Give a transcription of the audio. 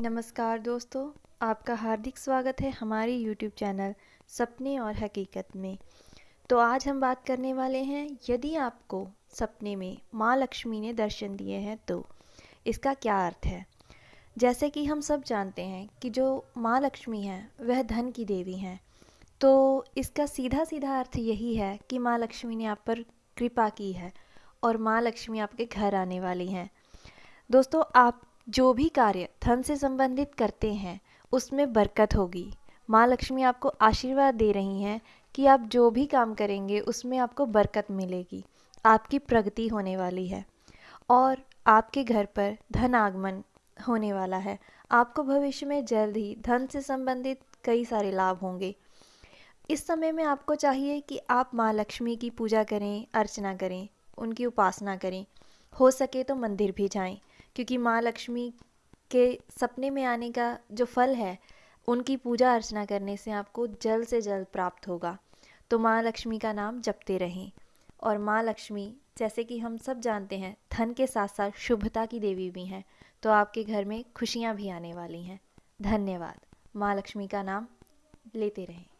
नमस्कार दोस्तों, आपका हार्दिक स्वागत है हमारे YouTube चैनल सपने और हकीकत में। तो आज हम बात करने वाले हैं, यदि आपको सपने में माँ लक्ष्मी ने दर्शन दिए हैं तो इसका क्या अर्थ है? जैसे कि हम सब जानते हैं कि जो माँ लक्ष्मी हैं, वह धन की देवी हैं। तो इसका सीधा सीधा अर्थ यही है कि माँ लक्ष्मी ने आप पर कृपा की है और माँ लक्ष्मी आपके घर आने वाली हैं। दोस्तों, आप जो भी कार्य धन से संबंधित करते हैं, उसमें बरकत होगी। माँ लक्ष्मी आपको आशीर्वाद दे रही हैं कि आप जो भी काम करेंगे, उसमें आपको बरकत मिलेगी। आपकी प्रगति होने वाली है। और आपके घर पर धन आगमन होने वाला है। आपको भविष्य में जल्द ही धन से संबंधित कई सारे लाभ होंगे। इस समय में आपको चाहिए कि आप माँ लक्ष्मी की पूजा करें, अर्चना करें, उनकी उपासना करें। हो सके तो मंदिर भी जाएँ। क्योंकि माँ लक्ष्मी के सपने में आने का जो फल है, उनकी पूजा अर्चना करने से आपको जल्द से जल्द प्राप्त होगा। तो माँ लक्ष्मी का नाम जपते रहें। और माँ लक्ष्मी, जैसे कि हम सब जानते हैं, धन के साथ साथ शुभता की देवी भी हैं तो आपके घर में खुशियाँ भी आने वाली हैं। धन्यवाद। माँ लक्ष्मी का नाम लेते रहें।